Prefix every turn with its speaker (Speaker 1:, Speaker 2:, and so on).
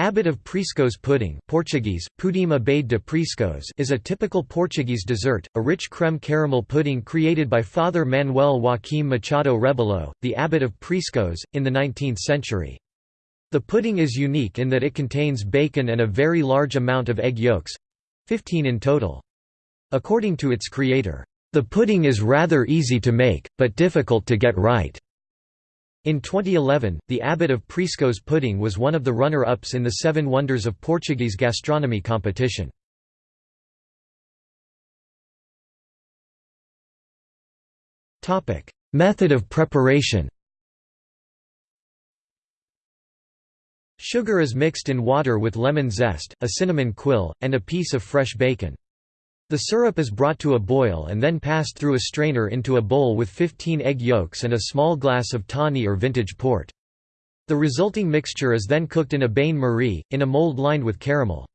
Speaker 1: Abbot of Priscos pudding Portuguese, pudim abade de Priscos is a typical Portuguese dessert, a rich creme caramel pudding created by Father Manuel Joaquim Machado Rebelo, the abbot of Priscos, in the 19th century. The pudding is unique in that it contains bacon and a very large amount of egg yolks—15 in total. According to its creator, "...the pudding is rather easy to make, but difficult to get right." In 2011, the Abbot of Priscos pudding was one of the runner-ups in the Seven Wonders of Portuguese Gastronomy competition. Method of preparation Sugar is mixed in water with lemon zest, a cinnamon quill, and a piece of fresh bacon. The syrup is brought to a boil and then passed through a strainer into a bowl with 15 egg yolks and a small glass of tawny or vintage port. The resulting mixture is then cooked in a bain-marie, in a mold lined with caramel.